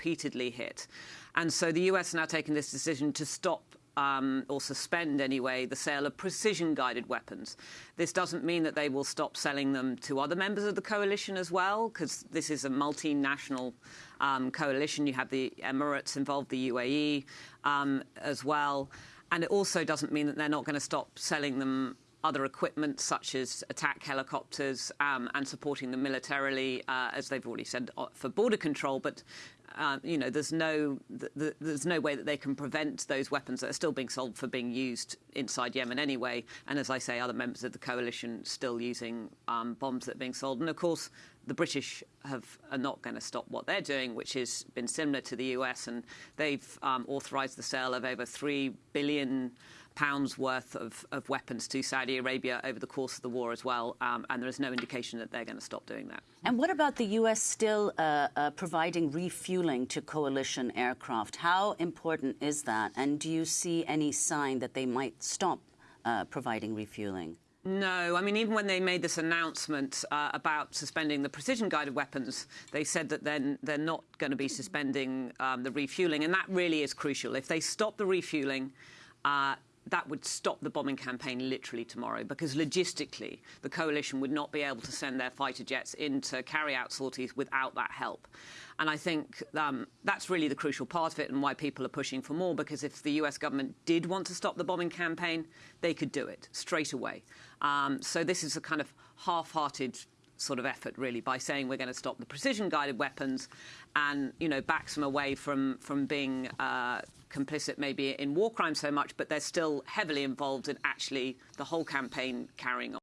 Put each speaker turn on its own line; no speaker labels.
repeatedly hit. And so the US now taking this decision to stop um, or suspend anyway the sale of precision guided weapons. This doesn't mean that they will stop selling them to other members of the coalition as well, because this is a multinational um, coalition. You have the Emirates involved, the UAE um, as well. And it also doesn't mean that they're not going to stop selling them other equipment such as attack helicopters um, and supporting them militarily, uh, as they've already said, uh, for border control. But um, you know, there's no th th there's no way that they can prevent those weapons that are still being sold for being used inside Yemen anyway. And as I say, other members of the coalition still using um, bombs that are being sold. And of course, the British have, are not going to stop what they're doing, which has been similar to the US, and they've um, authorised the sale of over three billion pounds worth of, of, weapons to Saudi Arabia over the course of the war as well, um, and there is no indication that they're going to stop doing that.
And what about the U.S. still uh, uh, providing refueling to coalition aircraft? How important is that? And do you see any sign that they might stop uh, providing refueling?
No, I mean, even when they made this announcement uh, about suspending the precision-guided weapons, they said that then they're not going to be suspending um, the refueling, and that really is crucial. If they stop the refueling, uh, that would stop the bombing campaign literally tomorrow because logistically the coalition would not be able to send their fighter jets in to carry out sorties without that help. And I think um, that's really the crucial part of it and why people are pushing for more because if the US government did want to stop the bombing campaign, they could do it straight away. Um, so this is a kind of half-hearted sort of effort, really, by saying we're going to stop the precision-guided weapons and, you know, backs them away from, from being uh, complicit maybe in war crimes so much, but they're still heavily involved in actually the whole campaign carrying on.